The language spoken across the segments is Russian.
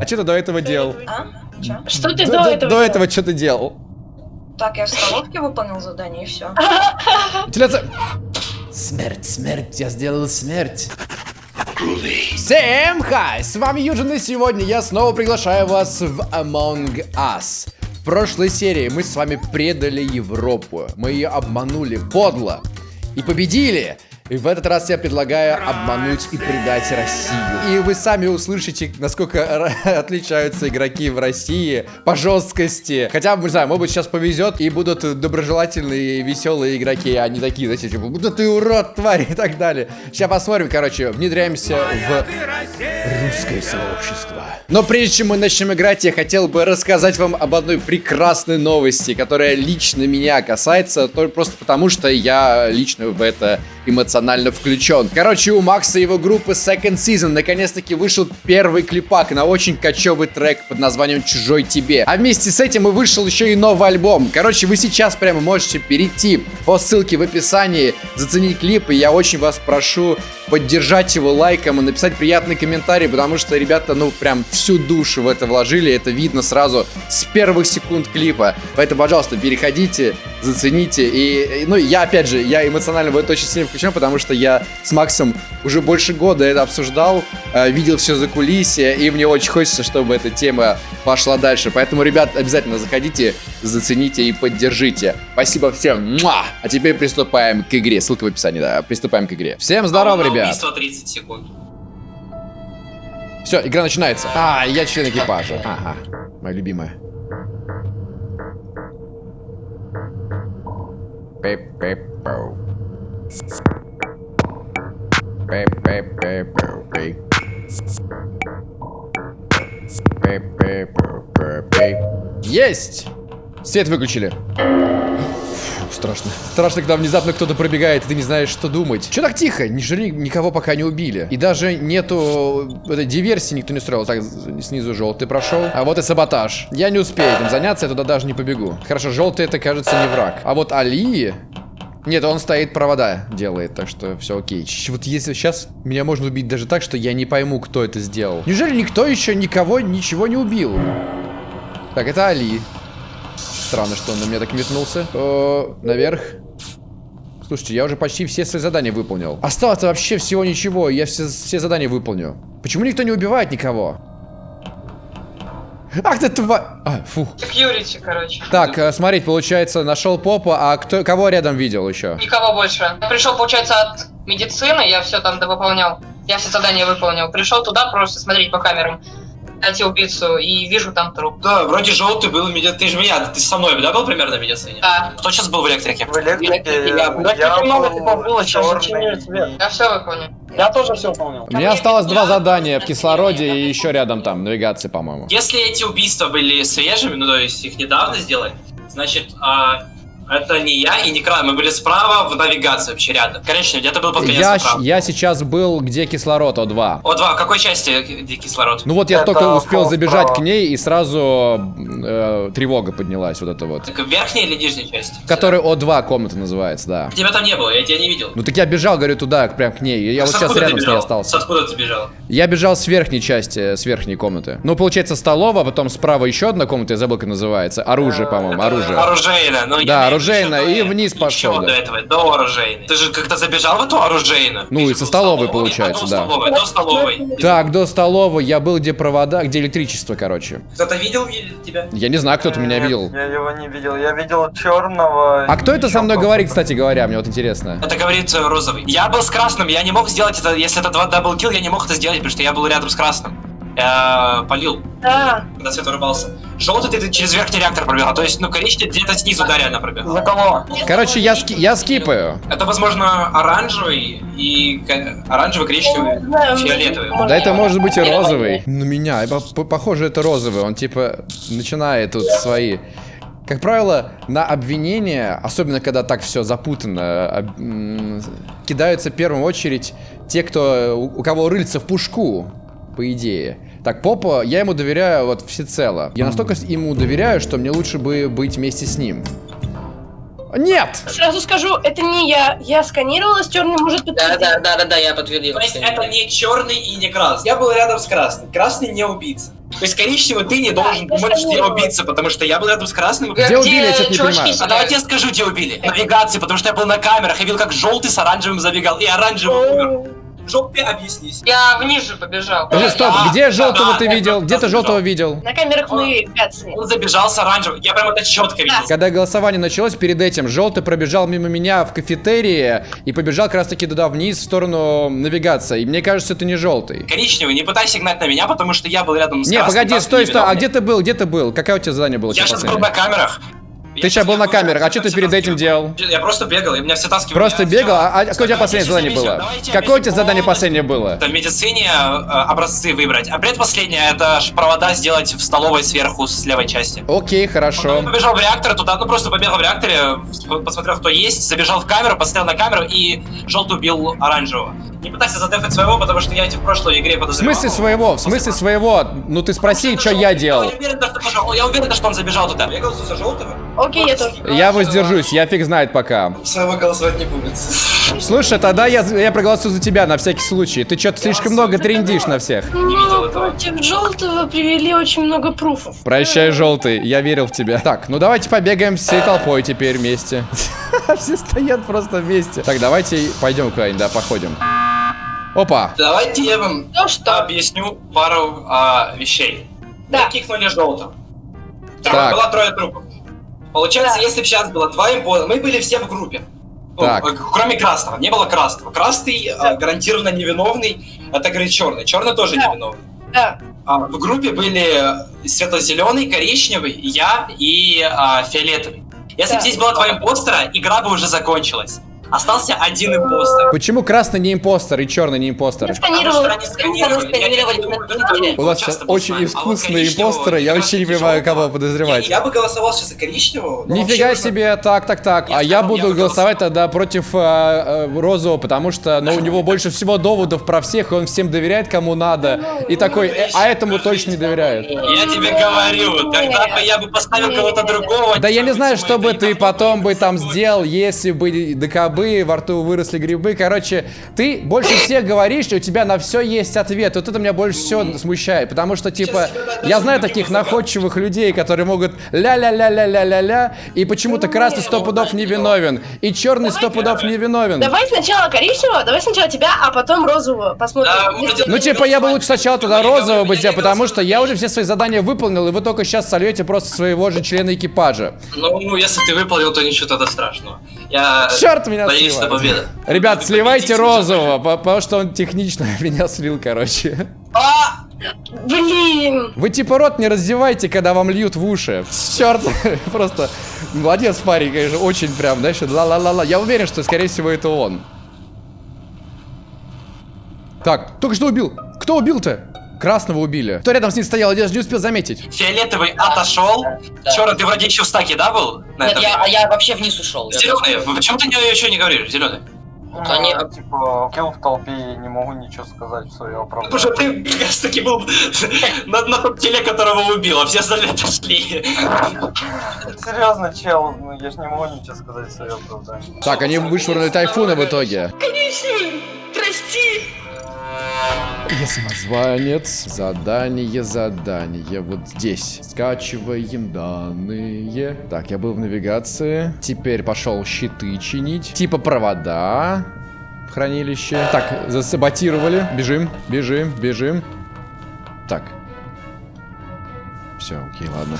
А что ты до этого делал? А? Что ты До, до до- этого? до этого что ты делал? Так, я в столовке выполнил задание и все. Вентиляция. Смерть, смерть, я сделал смерть. Всем хай, с вами Юджин, и сегодня я снова приглашаю вас в Among Us. В прошлой серии мы с вами предали Европу, мы ее обманули подло и победили. И в этот раз я предлагаю обмануть и предать Россию. И вы сами услышите, насколько отличаются игроки в России по жесткости. Хотя, не знаю, может быть, сейчас повезет и будут доброжелательные веселые игроки, а не такие, знаете, типа, да ты урод, тварь и так далее. Сейчас посмотрим, короче, внедряемся в русское сообщество. Но прежде чем мы начнем играть, я хотел бы рассказать вам об одной прекрасной новости, которая лично меня касается, только просто потому, что я лично в это эмоционально включен. Короче, у Макса и его группы Second Season наконец-таки вышел первый клипак на очень кочевый трек под названием «Чужой тебе». А вместе с этим и вышел еще и новый альбом. Короче, вы сейчас прямо можете перейти по ссылке в описании, заценить клип, и я очень вас прошу поддержать его лайком и написать приятный комментарий, потому что ребята, ну, прям всю душу в это вложили, это видно сразу с первых секунд клипа. Поэтому, пожалуйста, переходите, зацените. И, и, ну, я, опять же, я эмоционально в это очень сильно включен, потому что я с Максом уже больше года это обсуждал, э, видел все за кулисье, и мне очень хочется, чтобы эта тема пошла дальше. Поэтому, ребят, обязательно заходите, зацените и поддержите. Спасибо всем. Муа! А теперь приступаем к игре. Ссылка в описании, да. Приступаем к игре. Всем здорово, На ребят. убийство 30 секунд. Все, игра начинается. А, я член экипажа. Ага, моя любимая. Есть! Свет выключили. Страшно. Страшно, когда внезапно кто-то пробегает, и ты не знаешь, что думать. Че так тихо? Неужели никого пока не убили? И даже нету этой диверсии никто не устроил. Так, снизу желтый прошел. А вот и саботаж. Я не успею этим заняться, я туда даже не побегу. Хорошо, желтый это, кажется, не враг. А вот Али... Нет, он стоит, провода делает, так что все окей. Вот если сейчас меня можно убить даже так, что я не пойму, кто это сделал. Неужели никто еще никого ничего не убил? Так, это Али. Странно, что он на меня так метнулся. О, наверх. Слушайте, я уже почти все свои задания выполнил. Осталось вообще всего ничего, я все, все задания выполню. Почему никто не убивает никого? Ах ты тва... А, фу. Секьюрити, короче. Так, э, смотреть, получается, нашел попа, а кто, кого рядом видел еще? Никого больше. Пришел, получается, от медицины, я все там довыполнял. Я все задания выполнил. Пришел туда просто смотреть по камерам. Найти убийцу и вижу там труп. Да, вроде желтый был, меди- ты же меня, ты со мной, да, был примерно в медицине? Да, Кто сейчас был в электрике? В электрике Я- я, я много был типа было, сейчас свет. я все выполнил. Я тоже все выполнил. У меня осталось два задания в кислороде и еще рядом там, навигации, по-моему. Если эти убийства были свежими, ну то есть их недавно сделали, значит, а, это не я и не Край, мы были справа в навигации вообще рядом. Короче, где-то был под конец Я, справа. я сейчас был, где кислород О2. О, два, в какой части где кислород? Ну вот я Это только успел забежать справа. к ней, и сразу э, тревога поднялась, вот это вот. Так, в верхней или нижней части? Который О2 комната называется, да. Тебя там не было, я тебя не видел. Ну так я бежал, говорю, туда, прям к ней. Я С вот сейчас рядом с ней остался. С откуда ты бежал? Я бежал с верхней части, с верхней комнаты. Ну, получается, столовая, потом справа еще одна комната, я забыл, как называется. Оружие, по-моему, оружие. Оружейно. Ну, Да, оружейно, и вниз пошел, да. до этого, до оружейной. Ты же как-то забежал в эту оружейную? Ну, Ты и со столовой, получается, а, до да. столовой, до столовой. Так, до столовой я был, где провода, где электричество, короче. Кто-то видел тебя? Я не знаю, кто-то меня видел. Я его не видел. Я видел черного. А кто это со мной говорит, кстати говоря, мне вот интересно. Это говорит э, розовый. Я был с красным, я не мог сделать это, если это два даблкил, я не мог это сделать, потому что я был рядом с красным. Я полил, Да, когда свет вырубался. Желтый ты, через верхний реактор пробегал, то есть, ну, коричневый где-то снизу, да, реально пробегал. За кого? Короче, я, ски- я скипаю. Это, возможно, оранжевый и оранжевый, коричневый, фиолетовый. Да это может быть и розовый. На меня, по- по- похоже, это розовый. Он типа начинает тут свои... Как правило, на обвинение, особенно когда так все запутано, кидаются в первую очередь те, кто у кого рыльца в пушку, по идее. Так, Попа, я ему доверяю вот всецело. Я настолько ему доверяю, что мне лучше бы быть вместе с ним. Нет! Сразу скажу, это не я. Я сканировала с черным, может Да, подтвердить. да, да, да, да, я подтвердил. То есть это не черный и не красный. Я был рядом с красным. Красный не убийца. То есть коричневый ты не должен Да, думать, что я убийца, потому что я был рядом с красным. Где убили, я что-то не понимаю. А давайте я скажу, где убили. Навигации, потому что я был на камерах, я видел, как желтый с оранжевым забегал, и оранжевый умер. Желтый, объяснись. Я вниз же побежал. Подожди, стоп, Да, где желтого да, ты да, видел? да, Где ты желтого видел? На камерах навигации. Он забежал с оранжевым. Я прям это четко видел. Когда голосование началось, перед этим желтый пробежал мимо меня в кафетерии и побежал как раз таки туда вниз в сторону навигации. И мне кажется, это не желтый. Коричневый, не пытайся гнать на меня, потому что я был рядом с Не, красным. погоди, стой, стой. А где ты был? Где ты был? Какое у тебя задание было? Я сейчас сейчас был на камерах. Ты сейчас был на камерах, а что ты перед этим делал? Я просто бегал, и меня все таскивали. Просто Я бегал? А, а какое у тебя последнее задание было? Какое у тебя задание последнее было? Это в медицине э, образцы выбрать. А предпоследнее это провода сделать в столовой сверху с левой части. Окей, хорошо. Потом побежал в реактор туда, ну просто побегал в реакторе, посмотрел, кто есть, забежал в камеру, посмотрел на камеру и желтый убил оранжевого. Не пытайся задефать своего, потому что я эти в прошлой игре В подозревал. смысле своего? В смысле своего? Ну ты спроси, что я делал. Я уверен, что, пошел- я уверен, что он забежал туда. Бегал за желтого. Окей, я тоже. Я воздержусь, я фиг знает пока. Своего голосовать не будет. Слушай, тогда я, я проголосую за тебя на всякий случай. Ты что-то слишком много трендишь на всех. Ну, против желтого привели очень много пруфов. Прощай, желтый, я верил в тебя. Так, ну давайте побегаем всей толпой теперь вместе. Все стоят просто вместе. Так, давайте пойдем куда-нибудь, да, походим. Опа. Давайте я вам Ну что? объясню пару а, вещей. Да. Кикнули желтым. Так. Было трое трупов. Получается, Да. если бы сейчас было два импоста, мы были все в группе. Ну, Так. э, кроме красного, не было красного. Красный э, гарантированно невиновный, это говорит черный. Черный тоже Да. невиновный. Да. А, в группе были светло-зеленый, коричневый, я и а, фиолетовый. Если Да. бы здесь было два импостера, игра бы уже закончилась. Остался один импостер. Почему красный не импостер и черный не импостер? Потому что они сканировали. У нас часто сейчас очень. А искусные импостеры, я вообще не понимаю, кого подозревать. Я, бы голосовал сейчас за коричневого. Нифига себе, так, так, так. А я буду голосовать тогда против э, э, розового, потому что, ну, у него больше всего доводов про всех, и он всем доверяет, кому надо. И такой, «Э, а этому точно не доверяет. Я тебе говорю, тогда бы я бы поставил кого-то другого. Да я не знаю, что бы ты потом бы там такой. сделал, если бы докобы, во рту выросли грибы. Короче, ты больше всех говоришь, и у тебя на все есть ответ. Вот это меня больше всего смущает, потому что, типа, я знаю таких находчивых людей, которые могут ля-ля-ля-ля-ля-ля-ля, и почему-то красный сто пудов не виновен, и черный сто пудов не виновен. Давай сначала коричневого, давай сначала тебя, а потом розового. Посмотрим. Ну, типа, я бы лучше сначала не розового бы сделал, потому что я уже все свои задания выполнил, и вы только сейчас сольете просто своего же члена экипажа. Ну, если ты выполнил, то ничего тогда страшного. Я Черт меня надеюсь на сливает. победу. Ребят, сливайте розового, по- потому что он технично меня слил, короче. А! Блин. Вы типа рот не раздевайте, когда вам льют в уши. Черт, просто молодец парень, конечно, очень прям, да, ла-ла-ла-ла. Я уверен, что, скорее всего, это он. Так, только что убил. Кто убил-то? Красного убили. Кто рядом с ним стоял, я даже не успел заметить. Фиолетовый отошел. Да. Черный, ты вроде еще в стаке, да, был? На Нет, этом? я, а я вообще вниз ушел. Я- Зеленый, почему ты еще не говоришь, зеленый? Вот они- Ну, Типа, кил в толпе и не могу ничего сказать в свое оправдание. Потому что ты как раз таки был на, на том теле, которого убил, а все остальные отошли. Серьезно, чел, ну я же не могу ничего сказать в свое оправдание. Так, они вышвырнули тайфуна в итоге. Коричневый. Прости. Я самозванец. Задание, задание. Вот здесь. Скачиваем данные. Так, я был в навигации. Теперь пошел щиты чинить. Типа провода в хранилище. Так, засаботировали. Бежим, бежим, бежим. Так. Все, окей, ладно.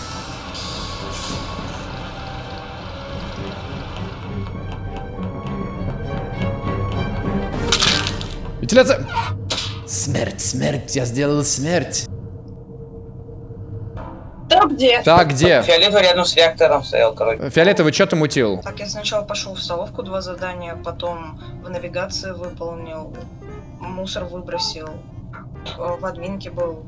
Вентиляция! Смерть, смерть, я сделал смерть. Да где? Так, где? Фиолетовый рядом с реактором стоял, короче. Фиолетовый, что ты мутил? Так, я сначала пошел в столовку два задания, потом в навигации выполнил, мусор выбросил, э, в админке был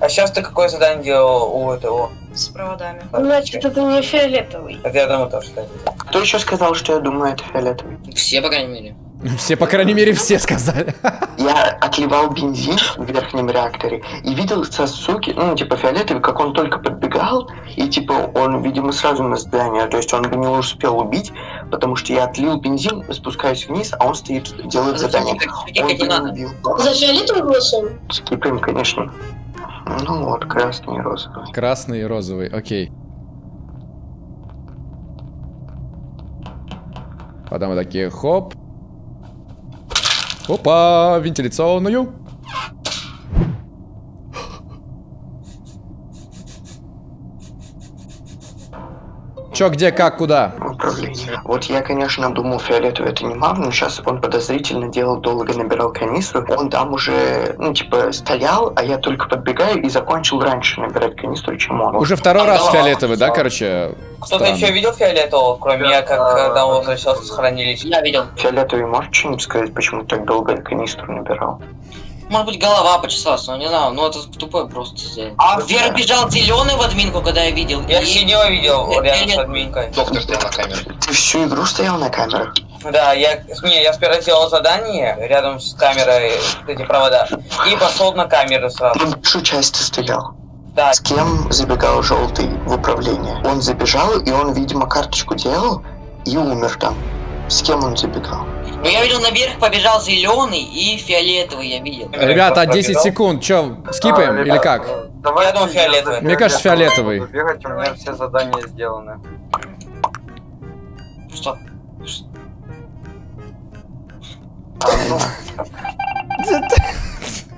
А сейчас ты какое задание делал у этого? с проводами. Значит, это не фиолетовый. Так я думаю тоже, кстати. Кто еще сказал, что я думаю, это фиолетовый? Все, по крайней мере. Все, по крайней мере, все сказали. Я отливал бензин в верхнем реакторе и видел Сасуки, ну, типа, фиолетовый, как он только подбегал, и, типа, он, видимо, сразу на здание, то есть он бы не успел убить, потому что я отлил бензин, спускаюсь вниз, а он стоит, делает задание. Он бы не не надо. убил. За фиолетовым голосуем? Скипаем, конечно. Ну вот, красный и розовый. Красный и розовый, окей. Потом мы такие, хоп. Опа, вентиляционную. Чё, где, как, куда? Управление. Вот я, конечно, думал, фиолетовый это не мав, но сейчас он подозрительно делал, долго набирал канистру. Он там уже, ну, типа, стоял, а я только подбегаю и закончил раньше набирать канистру, чем он. Уже второй раз да, фиолетовый, да, да. короче? Кто-то еще видел фиолетового, кроме меня, как Да. когда он возвращался с хранилища? Я видел. Фиолетовый может что-нибудь сказать, почему так долго канистру набирал? Может быть, голова почесалась, но не знаю, ну это тупой просто сделал. А, Вверх бежал зеленый в админку, когда я видел. Я синего видел рядом с админкой. Доктор стоял на камере. Ты всю игру стоял на камерах? Да, я, не, я сперва делал задание рядом с камерой, эти провода, и пошел на камеру сразу. Ну, большую часть ты стоял. Да, С кем забегал желтый в управление? Он забежал, и он, видимо, карточку делал и умер там. С кем он забегал? Ну я видел наверх побежал зеленый и фиолетовый, я видел. Ребята, 10 секунд, чё, скипаем А, или ребят, как? э, Давайте Я думал, фиолетовый. Мне кажется, фиолетовый. буду Бегать, у меня все задания сделаны. Что? А, ну,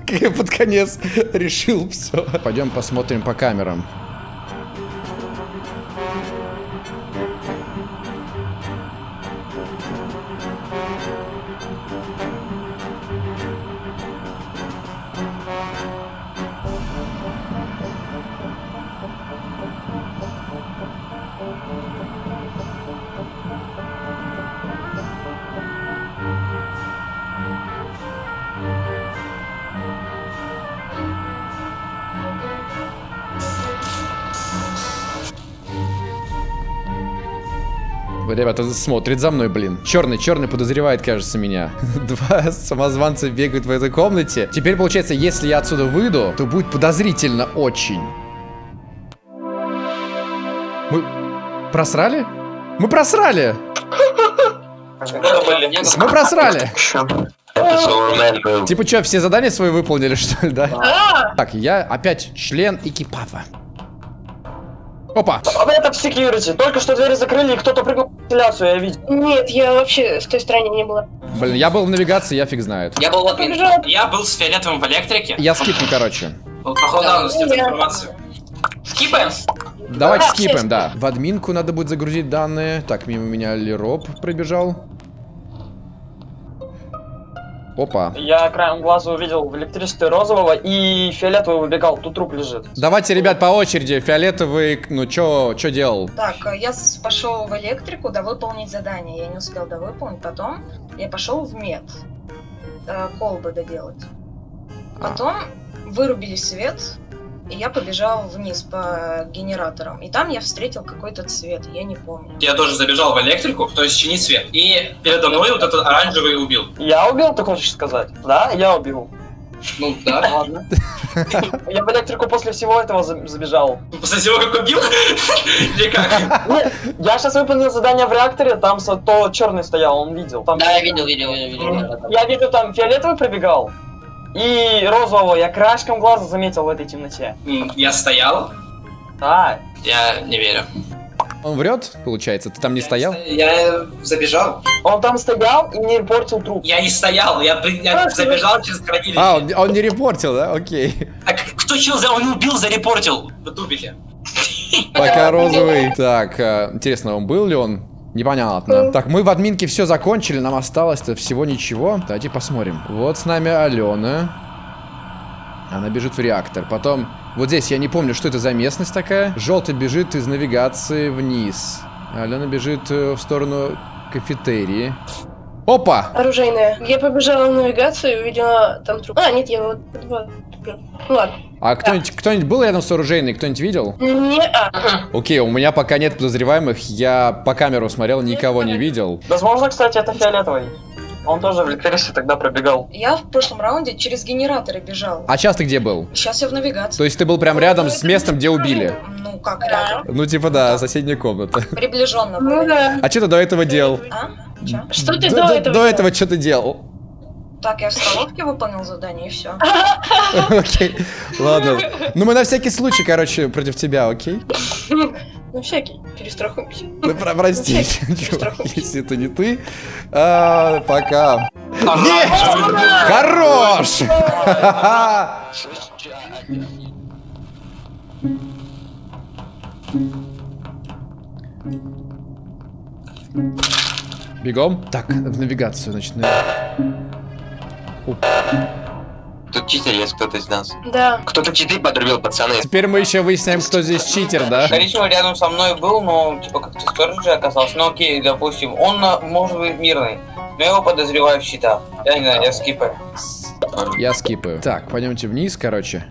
Я под конец решил все. Пойдем посмотрим по камерам. Ребята, смотрит за мной, блин. Черный, черный подозревает, кажется, меня. Два самозванца бегают в этой комнате. Теперь, получается, если я отсюда выйду, то будет подозрительно очень. Мы просрали? Мы просрали! Мы просрали! Типа что, все задания свои выполнили, что ли, да? А, Так, я опять член экипажа. Опа! А это в security. Только что двери закрыли, и кто-то прыгнул в вентиляцию, я видел. нет, я вообще с той стороны не была. Блин, я был в навигации, я фиг знает. Я был в. Я был с фиолетовым в электрике. Я скипну, короче. Походу, да, у нас нет Я- информации. Скипаем? Давайте Да, скипаем, да. В админку надо будет загрузить данные. Так, мимо меня Лероп пробежал. Опа. Я краем глаза увидел в электричестве розового и фиолетовый выбегал, тут труп лежит. Давайте, ребят, по очереди. Фиолетовый, ну чё, чё делал? Так, э, я пошел в электрику, да выполнить задание. Я не успел довыполнить. Потом я пошел в мед. э, колбы доделать. А. Потом вырубили свет, и я побежал вниз по генераторам. И там я встретил какой-то цвет, я не помню. Я тоже забежал в электрику, то есть чинить свет. И передо мной вот этот оранжевый убил. Я убил, ты хочешь сказать? Да, я убил. Ну да. Ладно. Я в электрику после всего этого за- забежал. После всего, как убил? Или как? Нет, я сейчас выполнил задание в реакторе, там то черный стоял, он видел. Там... Да, я видел, видел, видел, видел. Я видел, там фиолетовый пробегал. И розового я краешком глаза заметил в этой темноте. Я стоял. Да, Я не верю. Он врет, получается? Ты там не стоял? Я забежал. он там стоял и не портил труп. Я не стоял, я, я забежал через хранилище. А, он, он не репортил, да? Окей. Так кто чел за... Он убил, зарепортил. В тубике. Пока розовый. Так, э, интересно, он был ли он? Непонятно. Так, мы в админке все закончили, нам осталось-то всего ничего. Давайте посмотрим. Вот с нами Алена. Она бежит в реактор. Потом, вот здесь, я не помню, что это за местность такая. Желтый бежит из навигации вниз. Алена бежит э, в сторону кафетерии. Опа! Оружейная. Я побежала в навигацию и увидела там труп. А, нет, я вот... Ну ладно. А кто-нибудь кто был рядом с оружейной? Кто-нибудь видел? Не, а. Окей, у меня пока нет подозреваемых. Я по камеру смотрел, никого не видел. Возможно, кстати, это фиолетовый. Он тоже в Лектерисе тогда пробегал. Я в прошлом раунде через генераторы бежал. А сейчас ты где был? Сейчас я в навигации. То есть ты был прям рядом с местом, где убили? Ну, как рядом? Ну, типа, да, соседняя комната. Приближенно Ну было. да. А что ты до этого делал? А? Что ты до- этого? До этого что ты делал? Так, я в столовке выполнил задание и все. Окей, ладно. Ну, мы на всякий случай, короче, против тебя, окей? Ну всякий, перестрахуемся. Ну, про- прости, если это не ты. А, Пока. Нет! Хорош! Бегом? Так, в навигацию, значит. Тут читер есть кто-то из нас. Да. Кто-то читы подрубил, пацаны. Теперь мы еще выясняем, кто здесь читер, да? Коричневый рядом со мной был, но типа как-то сторожи оказался. Ну окей, допустим, он а, может быть мирный. Но я его подозреваю в щитах. Я не знаю, я скипаю. Я скипаю. Так, пойдемте вниз, короче.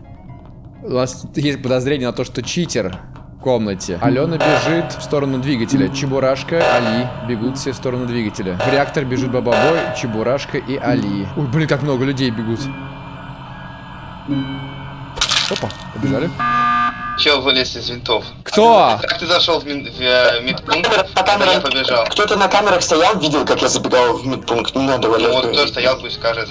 У нас есть подозрение на то, что читер комнате. Алена бежит в сторону двигателя. Чебурашка, Али бегут все в сторону двигателя. В реактор бежит Бабабой, Чебурашка и Али. Ой, блин, как много людей бегут. Опа, побежали. Чел вылез из винтов. Кто? Как ты зашел в, мин- в, э, медпункт? По Когда я побежал. кто-то на камерах стоял, видел, как я забегал в медпункт. Не надо Ну валять. вот кто стоял, пусть скажет.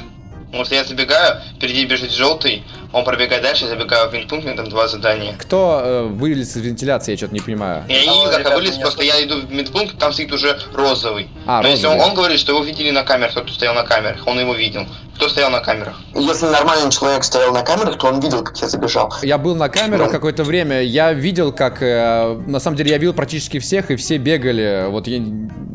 Потому что я забегаю, впереди бежит желтый, он пробегает дальше, я забегаю в винтпункт, у меня там два задания. Кто э, вылез из вентиляции, я что-то не понимаю. Я не видел, Алло, как я вылез, просто я иду в медпункт, там стоит уже розовый. А, Но если он, розовый. он говорит, что его видели на камерах, тот, кто стоял на камерах, он его видел. Кто стоял на камерах? Если нормальный человек стоял на камерах, то он видел, как я забежал. Я был на камерах какое-то время, я видел, как, э, на самом деле, я видел практически всех, и все бегали, вот, я-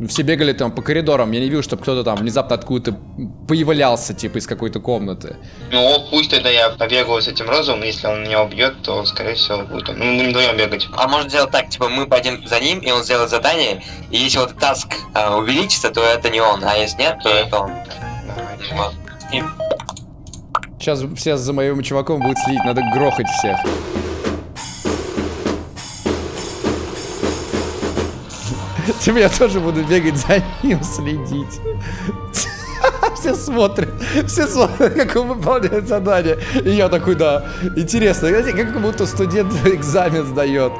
все бегали там по коридорам, я не видел, чтобы кто-то там внезапно откуда-то появлялся, типа, из какой-то комнаты. Ну, пусть тогда я побегаю с этим розовым, если он меня убьет, то, скорее всего, будет он. Ну, мы будем вдвоем бегать. А может сделать так, типа мы пойдем за ним, и он сделает задание, и если вот таск а, увеличится, то это не он, а если нет, то это он. Давайте. Вот. И Сейчас все за моим чуваком будут следить, надо грохать всех. Типа я тоже буду бегать за ним, следить. Все смотрят, все смотрят, как он выполняет задание. И я такой, да, интересно, знаете, как будто студент экзамен сдает.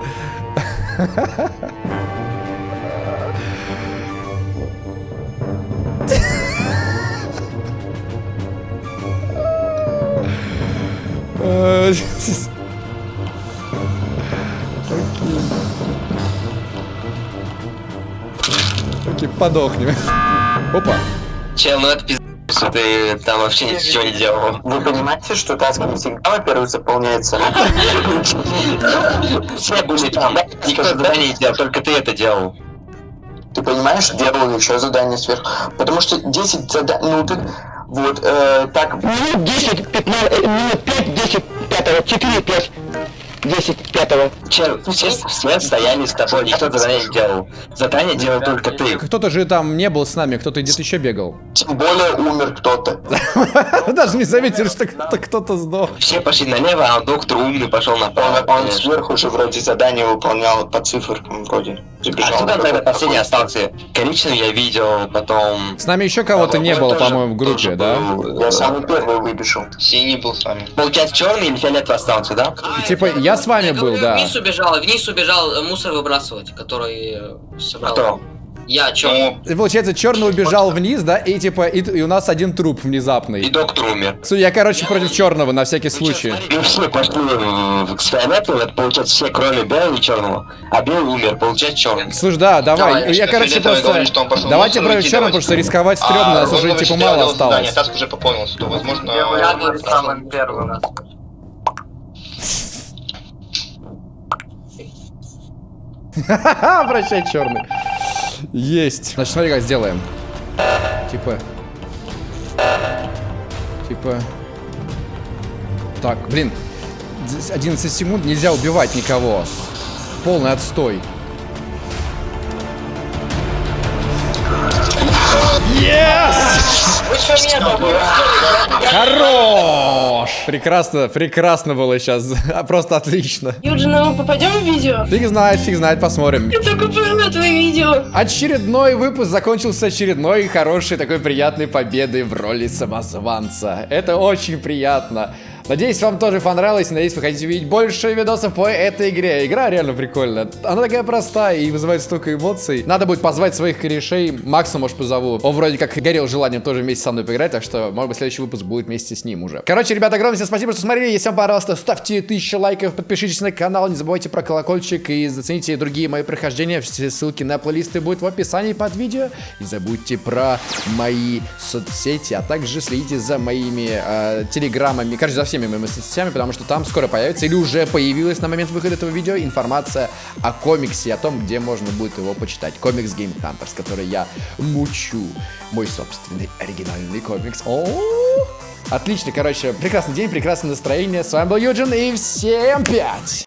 Окей. Окей, подохнем. Опа. Чел, ну это пиздец, что ты там вообще ничего не делал. Вы понимаете, что таск не всегда, во-первых, заполняется? Все были там, никто задание не делал, только ты это делал. Ты понимаешь, делал еще задание сверху. Потому что 10 заданий, ну ты, вот, э, так... Минут 10, 15, минут 5, 10, 5, 4, 5, 10, 5. Чел, все, все стояли с тобой, никто задание не делал. Задание делал только ты. Кто-то же там не был с нами, кто-то где-то еще бегал. Тем более умер кто-то. Даже не заметили, что кто-то кто-то сдох. Все пошли налево, а доктор умный пошел направо. он сверху же вроде задание выполнял по циферкам вроде. А Забежал. кто там тогда последний остался? Коричневый я видел, потом... С нами еще кого-то не было, по-моему, в группе, да? был. Я самый первый выбежал. Синий был с вами. Получается, черный или фиолетовый остался, да? Типа, я с вами был, да. Вниз убежал, вниз убежал мусор выбрасывать, который э, собрал. Кто? Я, чё? Ну, И Получается, черный убежал вниз, да, и типа, и, и у нас один труп И внезапный. доктор умер. Слушай, Я, короче, против черного, на всякий случай. Ну все пошли в- с фиолетовым, это получается все, кроме белого и черного. А белый умер, получается черный. Слушай, да, давай. Давай, я, короче, просто... говорит, что он пошел Давайте против черного, потому что рисковать стрёмно, нас уже, типа, мало делал задание, осталось. Таск уже пополнился, то, возможно... Я был самым первым. Прощай, черный. Есть. Значит, смотри, как сделаем. Типа... Типа... Так, блин. Здесь 11 секунд, нельзя убивать никого. Полный отстой. Yes! Вы что меня добавили? Хорош! Прекрасно, прекрасно было сейчас. Просто отлично. Юджин, а мы попадем в видео? Фиг знает, фиг знает, посмотрим. Я только поняла твои видео. Очередной выпуск закончился очередной хорошей такой приятной победой в роли самозванца. Это очень приятно. Надеюсь, вам тоже понравилось. Надеюсь, вы хотите увидеть больше видосов по этой игре. Игра реально прикольная. Она такая простая и вызывает столько эмоций. Надо будет позвать своих корешей. Макса, может, позову. Он вроде как горел желанием тоже вместе со мной поиграть, так что, может быть, следующий выпуск будет вместе с ним уже. Короче, ребята, огромное всем спасибо, что смотрели. Если вам понравилось, ставьте тысячу лайков, подпишитесь на канал, не забывайте про колокольчик и зацените другие мои прохождения. Все ссылки на плейлисты будут в описании под видео. Не забудьте про мои соцсети, а также следите за моими э, телеграммами, короче, за всеми моими соцсетями, потому что там скоро появится или уже появилась на момент выхода этого видео информация о комиксе, о том, где можно будет его почитать. Комикс Game Hunters, который я мучу. Мой собственный оригинальный комикс. О, Отлично, короче, прекрасный день, прекрасное настроение. С вами был Юджин и всем пять!